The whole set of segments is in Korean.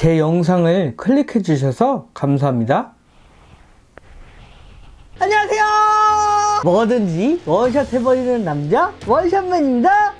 제 영상을 클릭해 주셔서 감사합니다. 안녕하세요. 뭐든지 원샷 해버리는 남자 원샷맨입니다.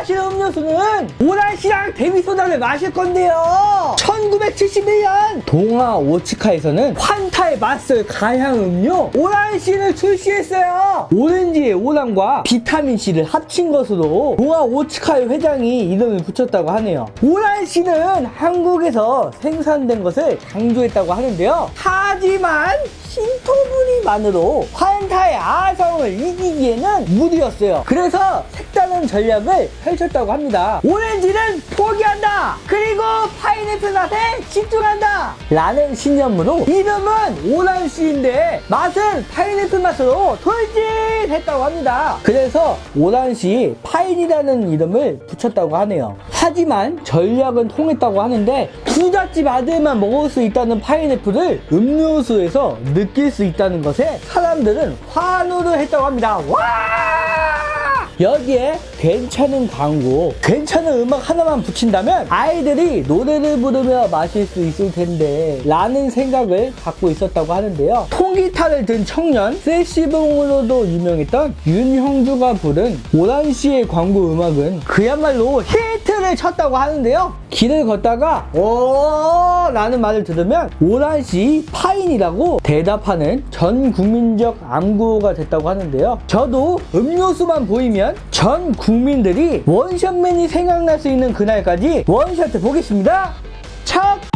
마실 음료수는 오란시랑 데미소다를 마실 건데요. 1971년 동아 오츠카에서는 환타의 맛을 가향 음료 오란시를 출시했어요. 오렌지의 오란과 비타민C를 합친 것으로 동아 오츠카의 회장이 이름을 붙였다고 하네요. 오란시는 한국에서 생산된 것을 강조했다고 하는데요. 하지만 신토부리만으로 환타의 아성을 이기기에는 무리였어요. 그래서 색다른 전략을 펼쳤다고 합니다. 오렌지는 포기한다! 그리고 파인애플 맛에 집중한다! 라는 신념으로 이름은 오란시인데 맛은 파인애플 맛으로 돌진했다고 합니다. 그래서 오란시 파인이라는 이름을 붙였다고 하네요. 하지만 전략은 통했다고 하는데 부잣집 아들만 먹을 수 있다는 파인애플을 음료수에서 느낄 수 있다는 것에 사람들은 환호를 했다고 합니다. 와! 여기에 괜찮은 광고, 괜찮은 음악 하나만 붙인다면 아이들이 노래를 부르며 마실 수 있을 텐데 라는 생각을 갖고 있었다고 하는데요. 통기타를 든 청년, 세시봉으로도 유명했던 윤형주가 부른 오란시의 광고 음악은 그야말로 히트를 쳤다고 하는데요. 길을 걷다가 오 라는 말을 들으면 오란시 파인이라고 대답하는 전 국민적 암구가 됐다고 하는데요. 저도 음료수만 보이면 전 국민 들이 원샷맨이 생각날 수 있는 그날까지 원샷을 보겠습니다. 첫!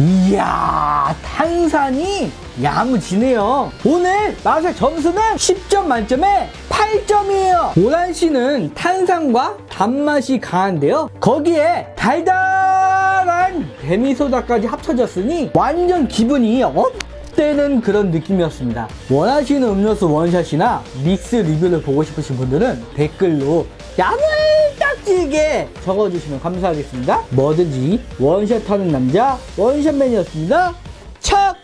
이야 탄산이 야무지네요. 오늘 맛의 점수는 10점 만점에 8점이에요. 오란씨는 탄산과 단맛이 강한데요. 거기에 달달한 데미소다까지 합쳐졌으니 완전 기분이 up 되는 그런 느낌이었습니다. 원하시는 음료수 원샷이나 믹스 리뷰를 보고 싶으신 분들은 댓글로 야물 딱지게 적어주시면 감사하겠습니다. 뭐든지 원샷하는 남자 원샷맨이었습니다. 척!